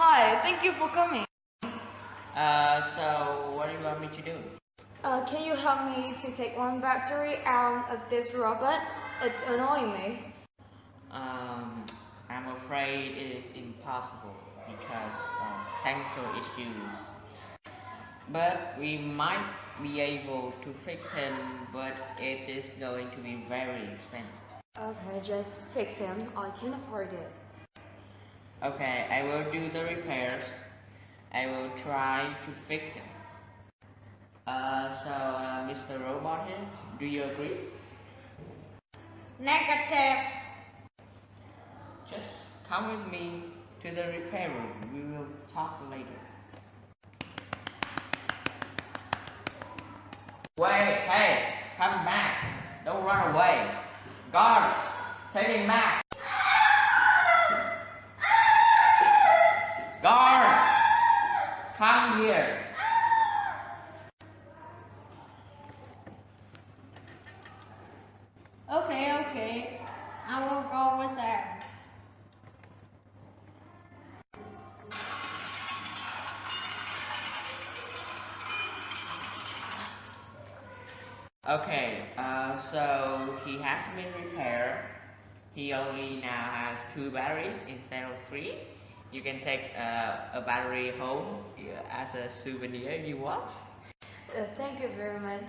Hi, thank you for coming. Uh, so what do you want me to do? Uh, can you help me to take one battery out of this robot? It's annoying me. Um, I'm afraid it is impossible because of technical issues. But we might be able to fix him, but it is going to be very expensive. Okay, just fix him. I can afford it. Okay, I will do the repairs. I will try to fix it. Uh, so, uh, Mr. Robot here, do you agree? Negative. Just come with me to the repair room. We will talk later. Wait, hey, come back. Don't run away. Guards, take him back. Come here. Okay, okay. I will go with that. Okay, uh, so he has been repaired. He only now has two batteries instead of three. You can take uh, a battery home uh, as a souvenir if you want. Uh, thank you very much.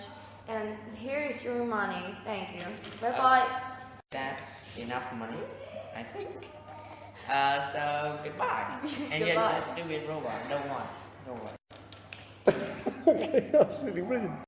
And here is your money. Thank you. Bye bye. That's enough money, I think. Uh, so goodbye. And yes, Goodbye. let's do it robot. Don't want. Don't want. okay, absolutely brilliant.